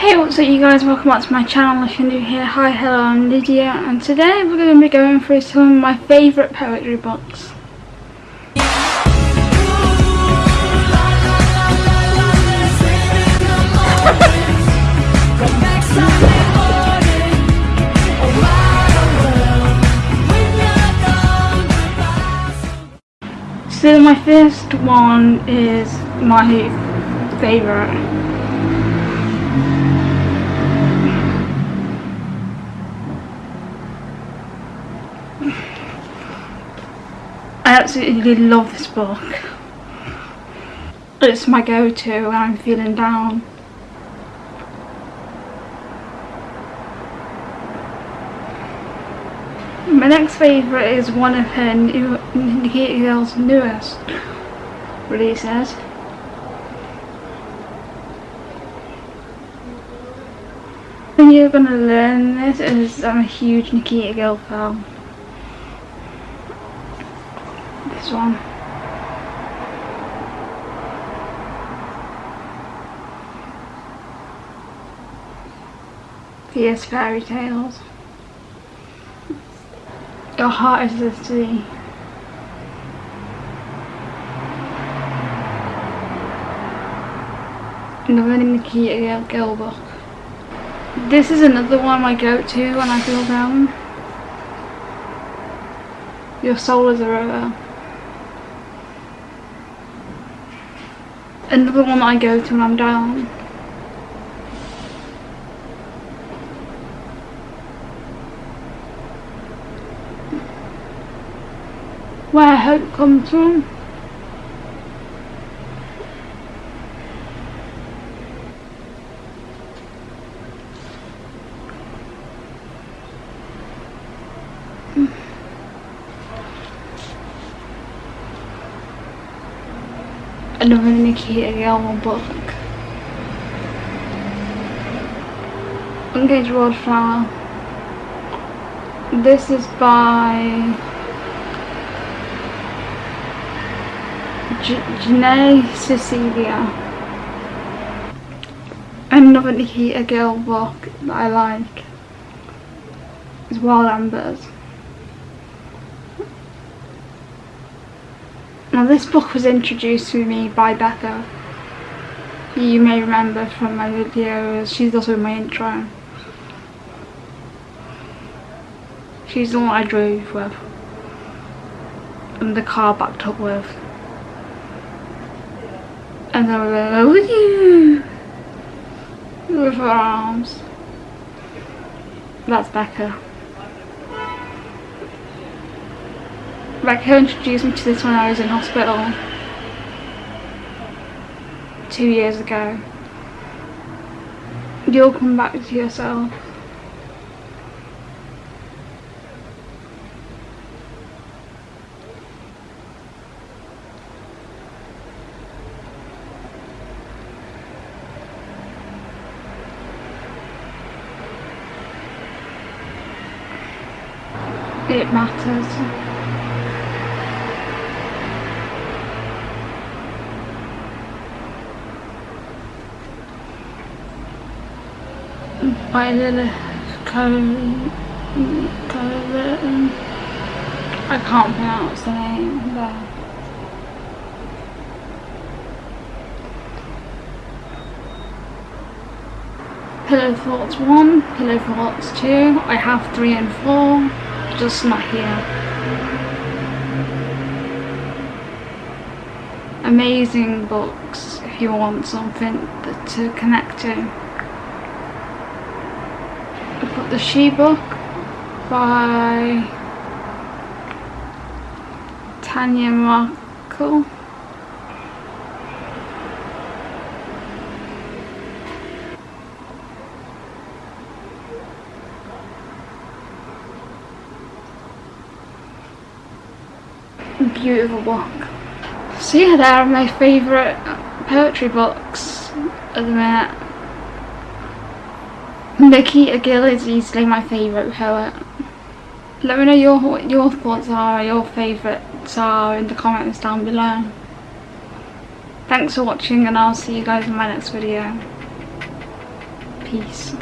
Hey what's up you guys, welcome back to my channel if you're new here. Hi, hello, I'm Lydia and today we're going to be going through some of my favourite poetry books. So my first one is my favourite. I absolutely love this book. It's my go-to when I'm feeling down. My next favourite is one of her new, Nikita Gill's newest releases. And you're gonna learn this is I'm a huge Nikita Gill fan. This one. Fairy Tales. Your heart is the sea. Another Nikita Gill book. This is another one I go to when I feel down. Your soul is a river. Another one I go to when I'm down. where hope comes from. Another Nikita Gilmore book. Engage Wildflower. This is by Janae Cecilia. Another Nikita Gill book that I like is Wild Embers. Now this book was introduced to me by Becca. You may remember from my videos, she's also in my intro. She's the one I drove with. And the car backed up with and then with you with her arms. That's Becca. Becca introduced me to this when I was in hospital two years ago. You'll come back to yourself. it matters. By Lilith Cole, I can't pronounce the name. Pillow Thoughts 1, Pillow Thoughts 2, I have 3 and 4 just not here. Amazing books if you want something to connect to. The She book by Tanya Markul. beautiful book. So yeah, they are my favourite poetry books at the minute. Nikita Gill is easily my favourite poet. Let me know your what your thoughts are, your favourites are in the comments down below. Thanks for watching and I'll see you guys in my next video. peace.